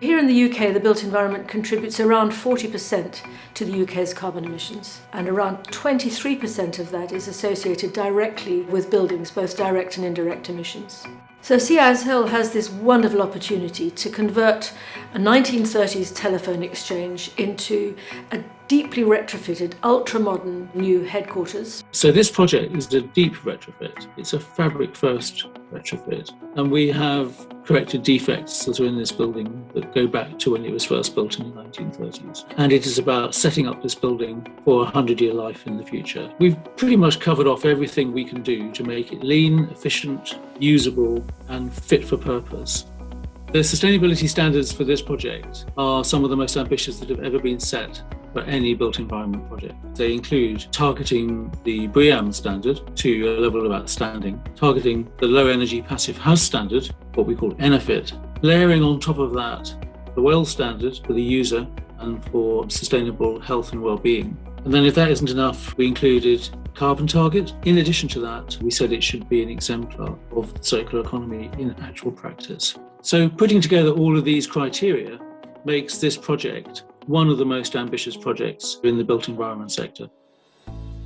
Here in the UK, the built environment contributes around 40% to the UK's carbon emissions, and around 23% of that is associated directly with buildings, both direct and indirect emissions. So CISL has this wonderful opportunity to convert a 1930s telephone exchange into a deeply retrofitted, ultra-modern new headquarters. So this project is a deep retrofit. It's a fabric first retrofit. And we have corrected defects that are in this building that go back to when it was first built in the 1930s. And it is about setting up this building for a 100 year life in the future. We've pretty much covered off everything we can do to make it lean, efficient, usable, and fit for purpose. The sustainability standards for this project are some of the most ambitious that have ever been set for any built environment project. They include targeting the BREEAM standard to a level of outstanding, targeting the low energy passive house standard, what we call ENERPHIT, layering on top of that the WELL standard for the user and for sustainable health and well-being. And then if that isn't enough, we included carbon target. In addition to that, we said it should be an exemplar of the circular economy in actual practice. So putting together all of these criteria makes this project one of the most ambitious projects in the built environment sector.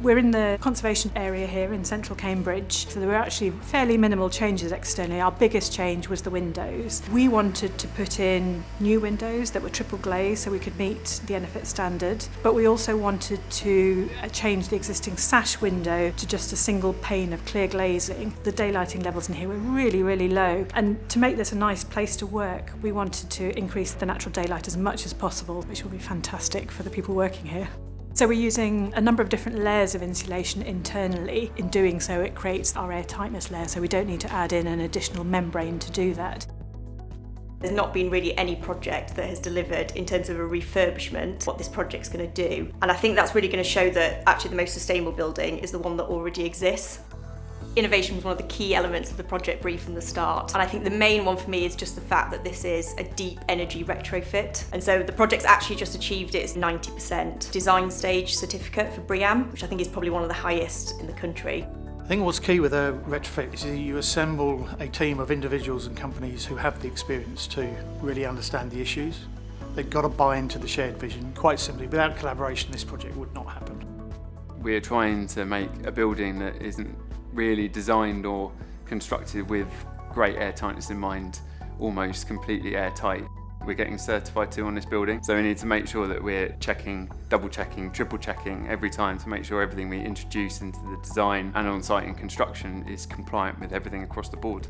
We're in the conservation area here in central Cambridge, so there were actually fairly minimal changes externally. Our biggest change was the windows. We wanted to put in new windows that were triple glazed so we could meet the NFIT standard, but we also wanted to uh, change the existing sash window to just a single pane of clear glazing. The daylighting levels in here were really, really low, and to make this a nice place to work, we wanted to increase the natural daylight as much as possible, which will be fantastic for the people working here. So we're using a number of different layers of insulation internally. In doing so, it creates our air tightness layer, so we don't need to add in an additional membrane to do that. There's not been really any project that has delivered in terms of a refurbishment what this project's going to do. And I think that's really going to show that actually the most sustainable building is the one that already exists. Innovation was one of the key elements of the project brief from the start. And I think the main one for me is just the fact that this is a deep energy retrofit. And so the project's actually just achieved its 90% design stage certificate for BREEAM, which I think is probably one of the highest in the country. I think what's key with a retrofit is you assemble a team of individuals and companies who have the experience to really understand the issues. They've got to buy into the shared vision. Quite simply, without collaboration, this project would not happen. We're trying to make a building that isn't really designed or constructed with great air tightness in mind, almost completely airtight. We're getting certified too on this building, so we need to make sure that we're checking, double checking, triple checking every time to make sure everything we introduce into the design and on-site in construction is compliant with everything across the board.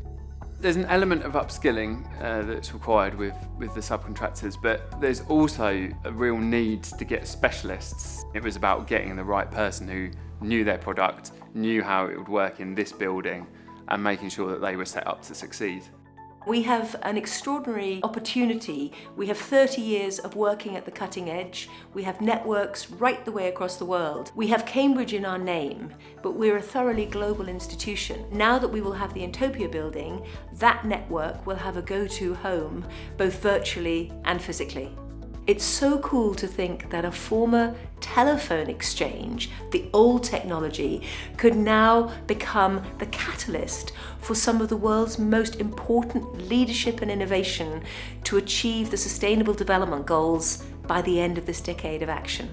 There's an element of upskilling uh, that's required with, with the subcontractors, but there's also a real need to get specialists. It was about getting the right person who knew their product, knew how it would work in this building, and making sure that they were set up to succeed. We have an extraordinary opportunity. We have 30 years of working at the cutting edge. We have networks right the way across the world. We have Cambridge in our name, but we're a thoroughly global institution. Now that we will have the Entopia building, that network will have a go-to home, both virtually and physically. It's so cool to think that a former telephone exchange, the old technology, could now become the catalyst for some of the world's most important leadership and innovation to achieve the Sustainable Development Goals by the end of this decade of action.